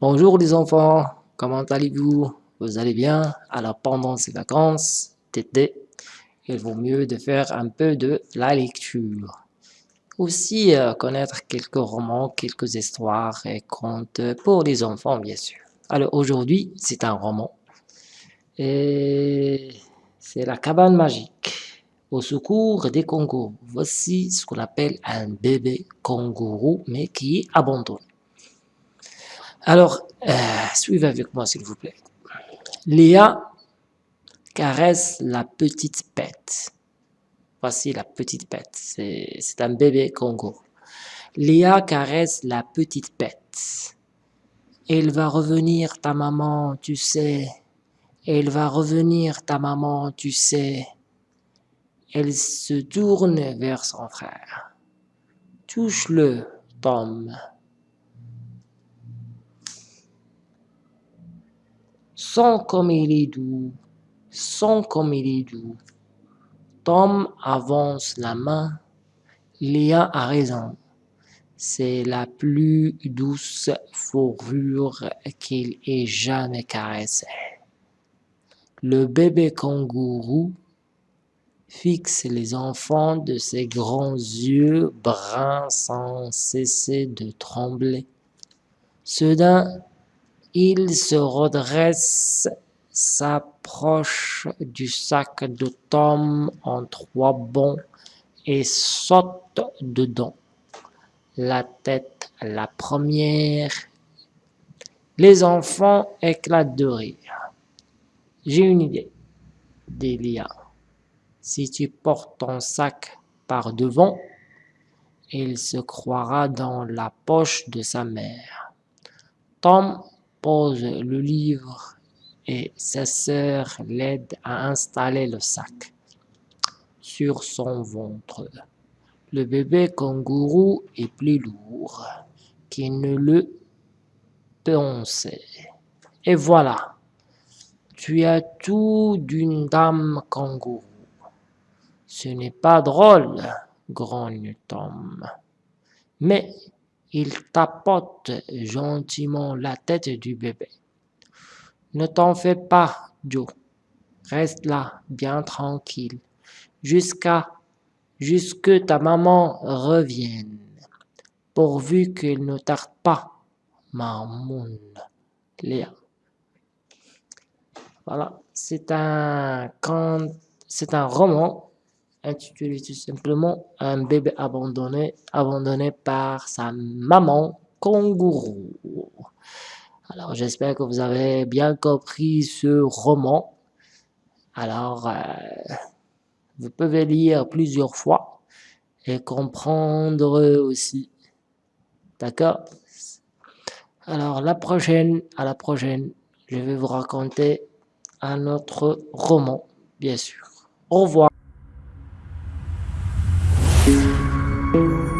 Bonjour les enfants, comment allez-vous? Vous allez bien? Alors pendant ces vacances d'été, il vaut mieux de faire un peu de la lecture. Aussi euh, connaître quelques romans, quelques histoires et contes pour les enfants bien sûr. Alors aujourd'hui, c'est un roman. Et c'est la cabane magique. Au secours des kangourous. Voici ce qu'on appelle un bébé kangourou, mais qui est. Alors, euh, suivez avec moi s'il vous plaît. Léa caresse la petite bête. Voici la petite bête. C'est un bébé Congo. Léa caresse la petite bête. Elle va revenir ta maman, tu sais. Elle va revenir ta maman, tu sais. Elle se tourne vers son frère. Touche-le, Tom. Sens comme il est doux, sens comme il est doux. Tom avance la main. Léa a raison. C'est la plus douce fourrure qu'il ait jamais caressée. Le bébé kangourou fixe les enfants de ses grands yeux bruns sans cesser de trembler. Soudain, il se redresse, s'approche du sac de Tom en trois bonds et saute dedans. La tête la première. Les enfants éclatent de rire. J'ai une idée, dit Lia. Si tu portes ton sac par devant, il se croira dans la poche de sa mère. Tom pose le livre et sa sœur l'aide à installer le sac sur son ventre. Le bébé kangourou est plus lourd qu'il ne le pensait. Et voilà, tu as tout d'une dame kangourou. Ce n'est pas drôle, grogne Tom. Mais il tapote gentiment la tête du bébé. Ne t'en fais pas, Joe. Reste là, bien tranquille, jusqu'à jusque ta maman revienne, pourvu qu'elle ne tarde pas, Mamoun Léa. Voilà, c'est un, c'est un roman intitulé tout simplement Un bébé abandonné, abandonné par sa maman kangourou. Alors j'espère que vous avez bien compris ce roman. Alors euh, vous pouvez lire plusieurs fois et comprendre aussi. D'accord? Alors la prochaine, à la prochaine, je vais vous raconter un autre roman, bien sûr. Au revoir. Thank you.